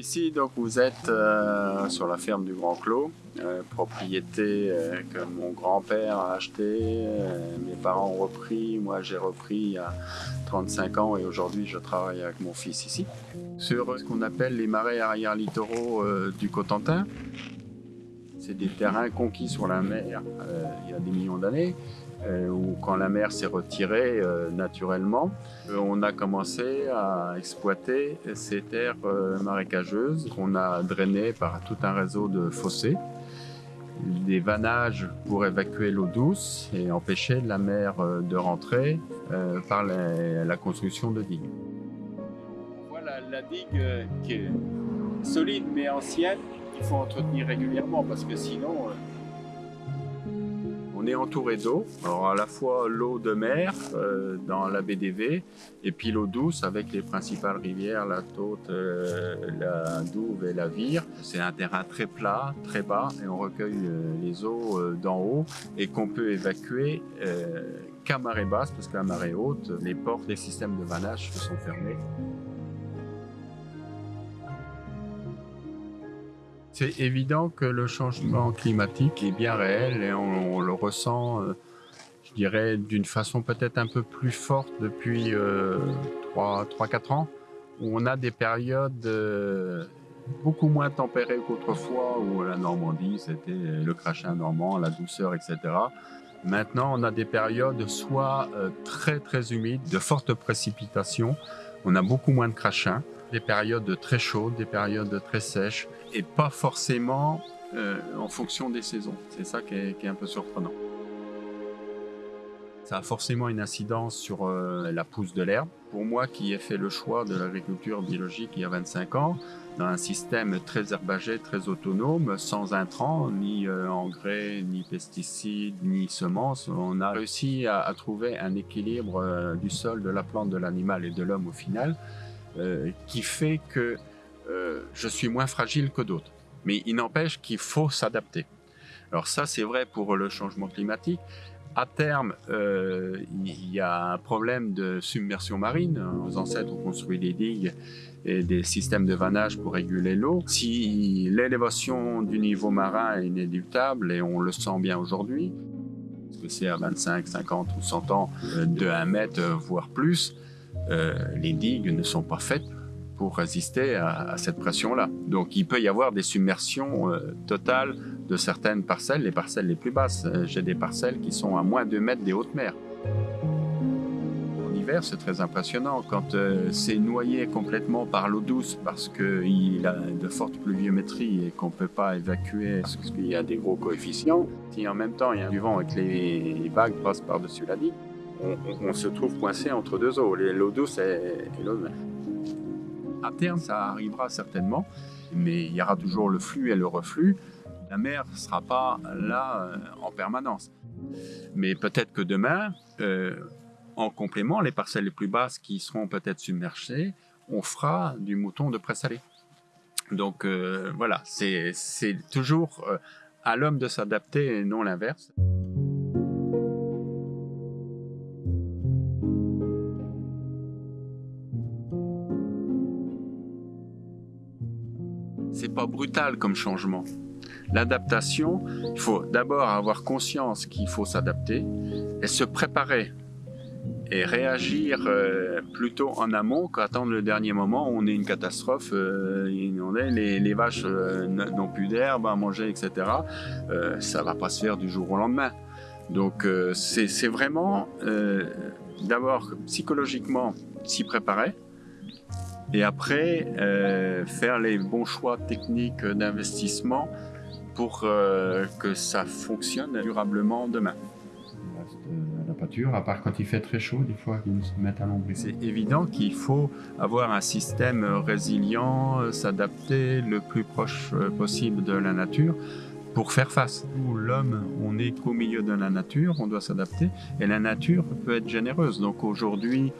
Ici, donc, vous êtes euh, sur la ferme du Grand Clos, euh, propriété euh, que mon grand-père a acheté, mes parents ont repris, moi j'ai repris il y a 35 ans et aujourd'hui je travaille avec mon fils ici. Sur ce qu'on appelle les marais arrière littoraux du Cotentin, c'est des terrains conquis sur la mer il y a des millions d'années euh, ou quand la mer s'est retirée euh, naturellement, euh, on a commencé à exploiter ces terres marécageuses qu'on a drainées par tout un réseau de fossés, des vannages pour évacuer l'eau douce et empêcher la mer de rentrer par la, construction de digues. Voilà la digue qui est solide mais ancienne, qu'il faut entretenir régulièrement parce que sinon on est entouré d'eau, alors à la fois l'eau de mer euh, dans la BDV et puis l'eau douce avec les principales rivières, la Taute, euh, la Douve et la Vire. C'est un terrain très plat, très bas et on recueille euh, les eaux d'en haut et qu'on peut évacuer qu'à marée basse parce qu'à marée haute, les portes des systèmes de vannage sont fermés. C'est évident que le changement climatique est bien réel et on, le ressent, euh, je dirais, d'une façon peut-être un peu plus forte depuis 3-4 euh, ans, où on a des périodes euh, beaucoup moins tempérées qu'autrefois, où la Normandie, c'était le crachin normand, la douceur, etc. Maintenant, on a des périodes soit très très humides, de fortes précipitations, on a beaucoup moins de crachins, des périodes très chaudes, des périodes très sèches, et pas forcément euh, en fonction des saisons. C'est ça qui est, un peu surprenant. Ça a forcément une incidence sur euh, la pousse de l'herbe. Pour moi qui ai fait le choix de l'agriculture biologique il y a 25 ans, dans un système très herbagé, très autonome, sans intrants, ni euh, engrais, ni pesticides, ni semences, on a réussi à, à trouver un équilibre du sol, de la plante, de l'animal et de l'homme au final, euh, qui fait que euh, je suis moins fragile que d'autres. Mais il n'empêche qu'il faut s'adapter. Alors ça, c'est vrai pour le changement climatique. À terme, euh, il y a un problème de submersion marine. Nos ancêtres ont construit des digues et des systèmes de vannage pour réguler l'eau. Si l'élévation du niveau marin est inéluctable, et on le sent bien aujourd'hui, que c'est à 25, 50 ou 100 ans de 1 mètre, voire plus, euh, les digues ne sont pas faites pour résister à, cette pression-là. Donc il peut y avoir des submersions euh, totales de certaines parcelles, les parcelles les plus basses. Euh, j'ai des parcelles qui sont à moins de 2 mètres des hautes mers. En hiver, c'est très impressionnant quand c'est noyé complètement par l'eau douce parce qu'il a de fortes pluviométries et qu'on ne peut pas évacuer parce qu'il y a des gros coefficients. Si en même temps il y a du vent et que les vagues passent par-dessus la digue, on, se trouve coincé entre deux eaux, l'eau douce et, l'eau de mer. À terme, ça arrivera certainement, mais il y aura toujours le flux et le reflux. La mer ne sera pas là euh, en permanence. Mais peut-être que demain, euh, en complément, les parcelles les plus basses qui seront peut-être submergées, on fera du mouton de présalé. Donc euh, voilà, c'est toujours à l'homme de s'adapter et non l'inverse. C'est pas brutal comme changement. L'adaptation, il faut d'abord avoir conscience qu'il faut s'adapter et se préparer et réagir euh, plutôt en amont qu'attendre le dernier moment où on est une catastrophe, euh, on est, les, vaches euh, n'ont plus d'herbe à manger, etc. ça va pas se faire du jour au lendemain. Donc c'est vraiment d'abord psychologiquement s'y préparer, et après euh, faire les bons choix techniques d'investissement pour euh, que ça fonctionne durablement demain. La pâture, à part quand il fait très chaud, des fois ils se mettent à l'ombre. C'est évident qu'il faut avoir un système résilient, s'adapter le plus proche euh, possible de la nature pour faire face. L'homme, on est qu'au milieu de la nature, on doit s'adapter et la nature peut être généreuse. Donc aujourd'hui,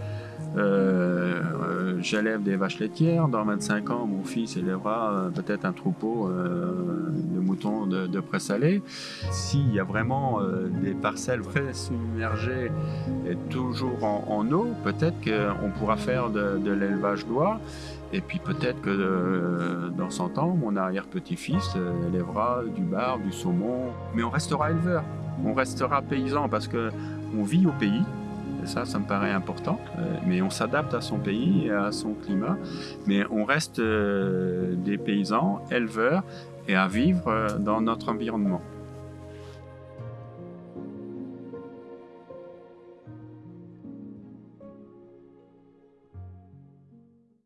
Euh, euh, J'élève des vaches laitières. Dans 25 ans, mon fils élèvera euh, peut-être un troupeau de moutons de, de pré salé. S'il y a vraiment des parcelles très submergées et toujours en, eau, peut-être qu'on pourra faire de, de l'élevage d'oie. Et puis peut-être que dans 100 ans, mon arrière-petit-fils élèvera du bar, du saumon. Mais on restera éleveur, on restera paysan parce que on vit au pays. Ça, ça me paraît important. Euh, mais on s'adapte à son pays à son climat. Mais on reste euh, des paysans, éleveurs et à vivre euh, dans notre environnement.